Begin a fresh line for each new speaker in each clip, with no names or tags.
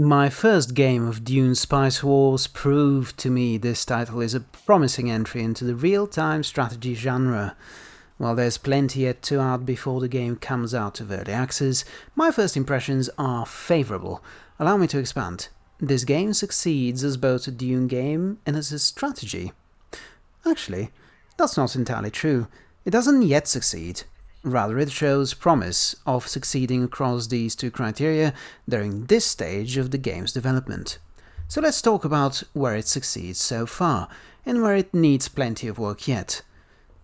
My first game of Dune Spice Wars proved to me this title is a promising entry into the real-time strategy genre. While there's plenty yet to add before the game comes out of early access, my first impressions are favourable. Allow me to expand. This game succeeds as both a Dune game and as a strategy. Actually, that's not entirely true. It doesn't yet succeed. Rather, it shows promise of succeeding across these two criteria during this stage of the game's development. So let's talk about where it succeeds so far, and where it needs plenty of work yet.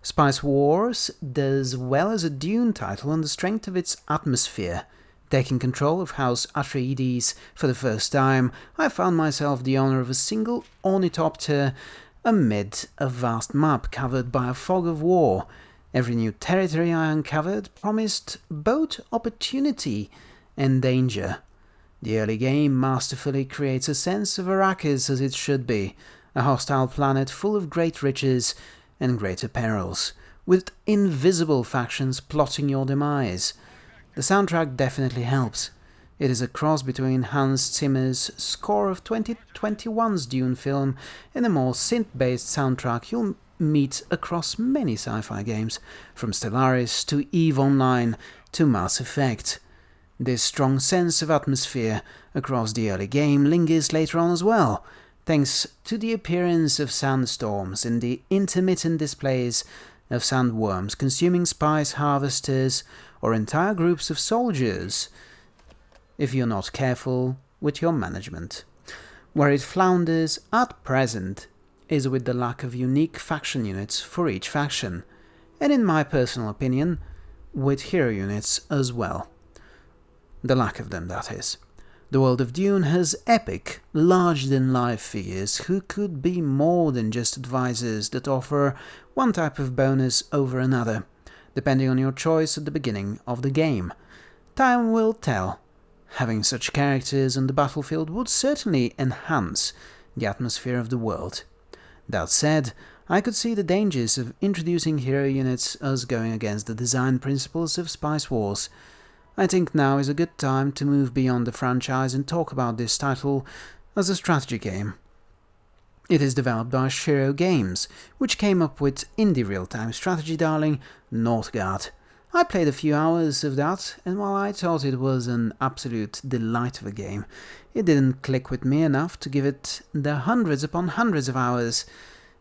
Spice Wars does well as a Dune title on the strength of its atmosphere. Taking control of House Atreides for the first time, I found myself the owner of a single ornithopter amid a vast map covered by a fog of war, Every new territory I uncovered promised both opportunity and danger. The early game masterfully creates a sense of Arrakis as it should be, a hostile planet full of great riches and greater perils, with invisible factions plotting your demise. The soundtrack definitely helps. It is a cross between Hans Zimmer's score of 2021's Dune film and a more synth-based soundtrack you'll meet across many sci-fi games, from Stellaris to EVE Online to Mass Effect. This strong sense of atmosphere across the early game lingers later on as well, thanks to the appearance of sandstorms and the intermittent displays of sandworms consuming spice harvesters or entire groups of soldiers, if you're not careful with your management. Where it flounders at present is with the lack of unique faction units for each faction, and in my personal opinion, with hero units as well. The lack of them, that is. The world of Dune has epic, large-than-life figures who could be more than just advisors that offer one type of bonus over another, depending on your choice at the beginning of the game. Time will tell. Having such characters on the battlefield would certainly enhance the atmosphere of the world. That said, I could see the dangers of introducing hero units as going against the design principles of Spice Wars. I think now is a good time to move beyond the franchise and talk about this title as a strategy game. It is developed by Shiro Games, which came up with indie real-time strategy darling Northgard. I played a few hours of that, and while I thought it was an absolute delight of a game, it didn't click with me enough to give it the hundreds upon hundreds of hours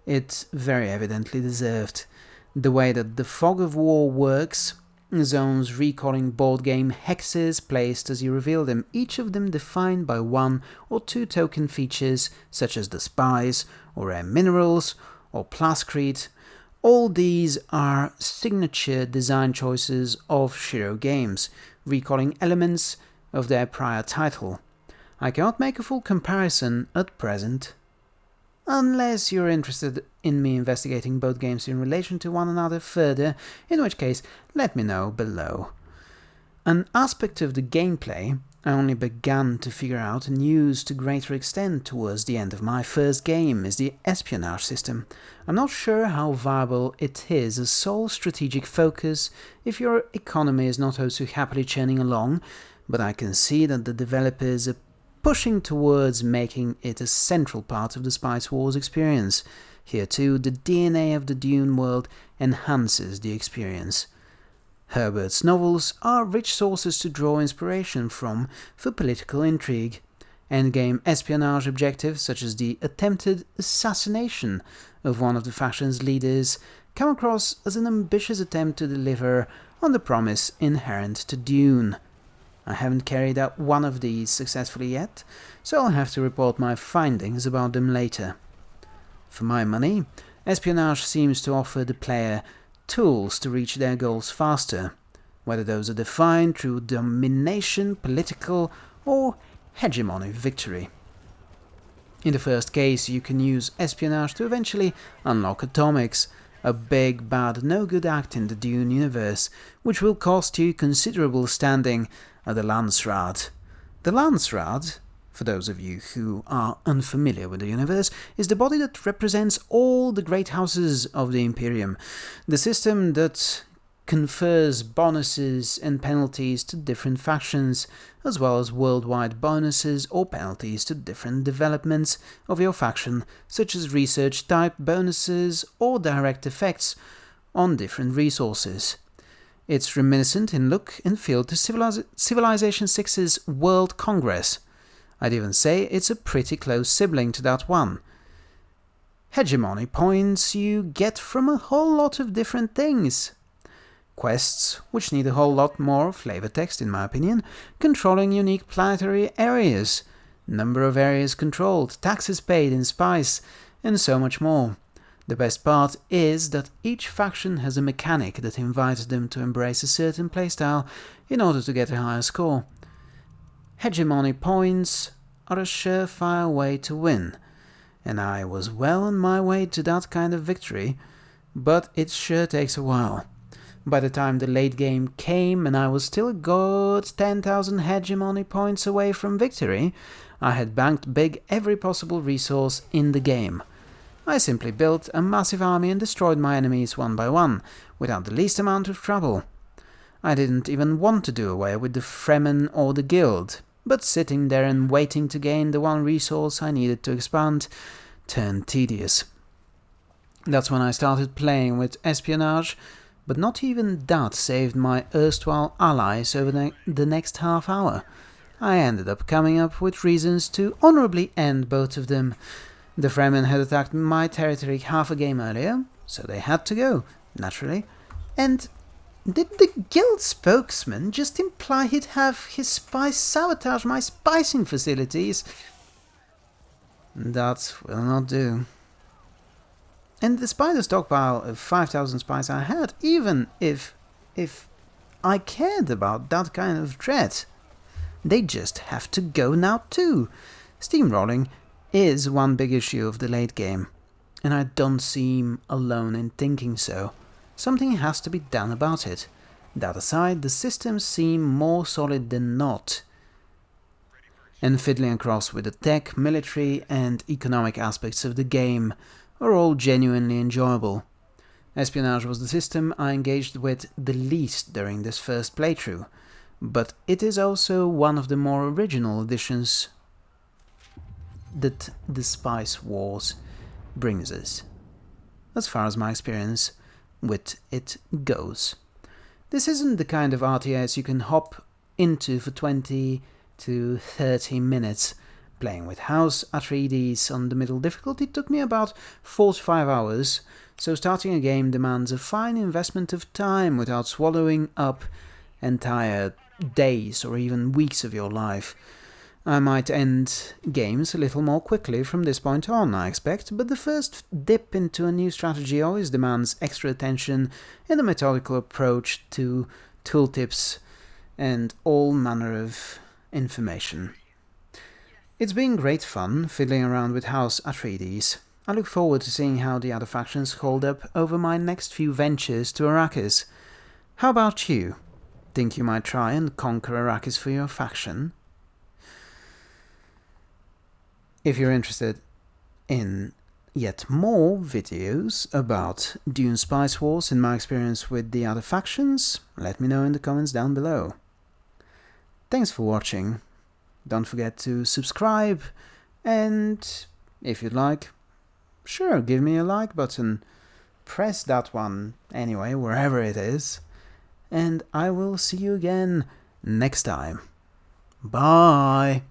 it very evidently deserved. The way that the Fog of War works, zones recalling board game hexes placed as you reveal them, each of them defined by one or two token features such as the spice, or rare minerals, or plascrete. All these are signature design choices of Shiro Games, recalling elements of their prior title. I cannot make a full comparison at present. Unless you're interested in me investigating both games in relation to one another further, in which case let me know below. An aspect of the gameplay I only began to figure out and use to greater extent towards the end of my first game is the espionage system. I'm not sure how viable it is as sole strategic focus if your economy is not also happily churning along, but I can see that the developers are pushing towards making it a central part of the Spice Wars experience. Here too, the DNA of the Dune world enhances the experience. Herbert's novels are rich sources to draw inspiration from for political intrigue. Endgame espionage objectives, such as the attempted assassination of one of the faction's leaders, come across as an ambitious attempt to deliver on the promise inherent to Dune. I haven't carried out one of these successfully yet, so I'll have to report my findings about them later. For my money, espionage seems to offer the player tools to reach their goals faster, whether those are defined through domination, political, or hegemony victory. In the first case, you can use espionage to eventually unlock atomics, a big bad no good act in the Dune universe, which will cost you considerable standing at the Landsraad. The Landsraad, for those of you who are unfamiliar with the universe, is the body that represents all the great houses of the Imperium, the system that confers bonuses and penalties to different factions, as well as worldwide bonuses or penalties to different developments of your faction, such as research type bonuses or direct effects on different resources. It's reminiscent in look and feel to Civilization 6's World Congress. I'd even say it's a pretty close sibling to that one. Hegemony points you get from a whole lot of different things. Quests, which need a whole lot more flavor text in my opinion, controlling unique planetary areas, number of areas controlled, taxes paid in spice, and so much more. The best part is that each faction has a mechanic that invites them to embrace a certain playstyle in order to get a higher score. Hegemony points are a surefire way to win, and I was well on my way to that kind of victory, but it sure takes a while. By the time the late game came and I was still a good 10,000 hegemony points away from victory, I had banked big every possible resource in the game. I simply built a massive army and destroyed my enemies one by one, without the least amount of trouble. I didn't even want to do away with the Fremen or the Guild, but sitting there and waiting to gain the one resource I needed to expand turned tedious. That's when I started playing with espionage, but not even that saved my erstwhile allies over the, next half hour. I ended up coming up with reasons to honourably end both of them, the Fremen had attacked my territory half a game earlier, so they had to go, naturally. And did the guild spokesman just imply he'd have his spies sabotage my spicing facilities? That will not do. And despite the stockpile of 5,000 spies I had, even if, if I cared about that kind of threat, they just have to go now too. Steamrolling is one big issue of the late game, and I don't seem alone in thinking so. Something has to be done about it. That aside, the systems seem more solid than not, and fiddling across with the tech, military and economic aspects of the game are all genuinely enjoyable. Espionage was the system I engaged with the least during this first playthrough, but it is also one of the more original additions that the Spice Wars brings us, as far as my experience with it goes. This isn't the kind of RTS you can hop into for 20 to 30 minutes. Playing with House Atreides on the middle difficulty took me about 45 hours, so starting a game demands a fine investment of time without swallowing up entire days or even weeks of your life. I might end games a little more quickly from this point on, I expect, but the first dip into a new strategy always demands extra attention and a methodical approach to tooltips and all manner of information. It's been great fun fiddling around with House Atreides. I look forward to seeing how the other factions hold up over my next few ventures to Arrakis. How about you? Think you might try and conquer Arrakis for your faction? If you're interested in yet more videos about Dune Spice Wars and my experience with the other factions, let me know in the comments down below. Thanks for watching. Don't forget to subscribe and if you'd like, sure, give me a like button. Press that one anyway, wherever it is. And I will see you again next time. Bye!